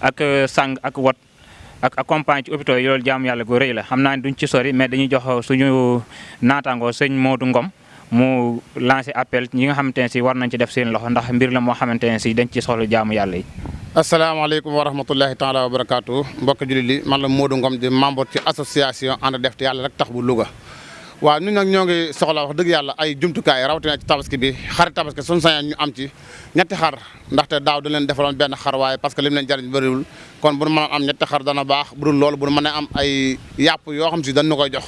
ak euh, sang ak wat ak accompagne ci hôpitaux yi loolu jaamu yàlla gu rëy la xam naa ne duñ ci sori mais dañuy jox suñu naataangoo sëñ Modou Ngom mu lancé appel ñi nga xamante ne si war nañ ci def seen loxo ndax mbir la moo xamante ne si dañ ci soxla jaamu yàlla yi. asalaamaaleykum wa rahmatullahi taala wa barakaatu mbokk jullit li man la Modou Ngom di membre ci association ànd def te yàlla rek tax bu Louga. waaw ñun nag ñoo ngi soxla wax dëgg yàlla ay jumtukaay rawatina ci tabaski bi xar tabaski suñu sañoon ñu am ci ñetti xar ndaxte daaw da leen defaloon benn xar waaye parce que lim leen jariñ bëriwul kon bu nu mën am ñetti xar dana baax bu dul loolu bu nu mën am ay yàpp yoo xam si dañ nu koy jox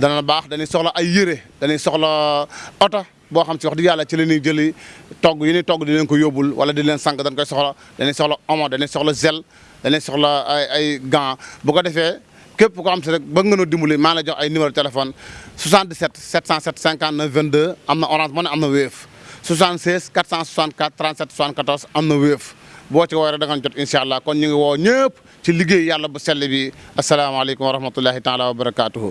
dana baax dañuy soxla ay yére dañuy soxla oto boo xam si wax dëgg yàlla ci la ñuy jëli togg yi ñuy togg di leen ko yóbbul wala di leen sànq dañ koy soxla dañuy soxla omo dañuy soxla gel dañuy soxla ay ay gants bu ko defee képp ko am si rek bëgg nga noo dimbali maa la jox ay numéro téléphone 77 707 59 22 am na orange money am na wéef 76 464 37 74 am na wéef boo ci woowee rek da nga jot incha allah kon ñu ngi woo ñëpp ci liggéey yàlla bu sell bi asalaamaaleykum wa rahmatullahi taala wa barakaatuhu